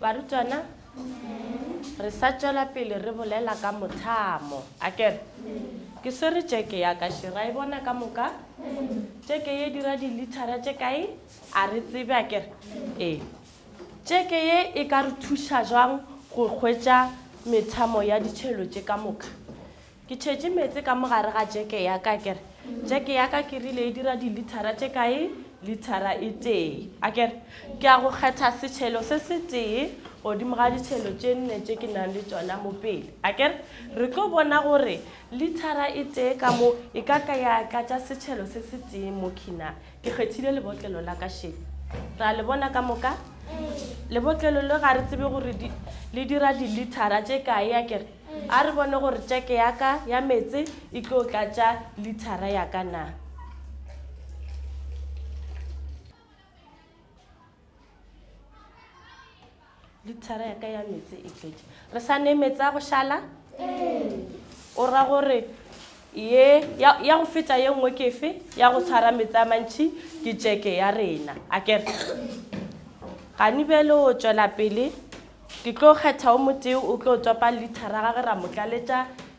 barutwana re sa tšwela pele re bolela ka mothamo a kere ke swere tšeke ya ka šera e bona ka moka tšeke ye dira dilithara tše kae a re tsebe a kere ee Tšeke ye e ka re thuša jwang go hwetša methamo ya ditšhelo tše ka moka? Ke tšhetše meetse ka mo gare ga tšeke ya ka, ke re, Tšeke ya ka ke rile e dira dilithara tše kae? Lithara e tee. A ke re, Ke a go kgetha setšhelo se se tee godimo ga ditšhelo tše nne tše ke nang le tšona mo pele. A ke re, Re tlo bona gore lithara e tee ka mo e ka tla ya tlatša setšhelo se se tee mo khina. Ke kgethile lebotlelo la ka šedi. Re a le bona ka moka? Lebotlelo le ga re tsebe gore le dira dilithara tše kae ya kere. A re bone gore tšeke ya ka ya metse e tlo tlatša lithara ya ka na. lithara ya ka ya metse e tletše re sa ne metse a go šala o ra gore ye ya go feta ye nngwe kefe ya go tshwara metse a mantšhi ke tšeke ya rena a kere gane bjale o tšwela pele ke tlo kgetha o motee o tlo topa lithara ga ge ra mo tlaletša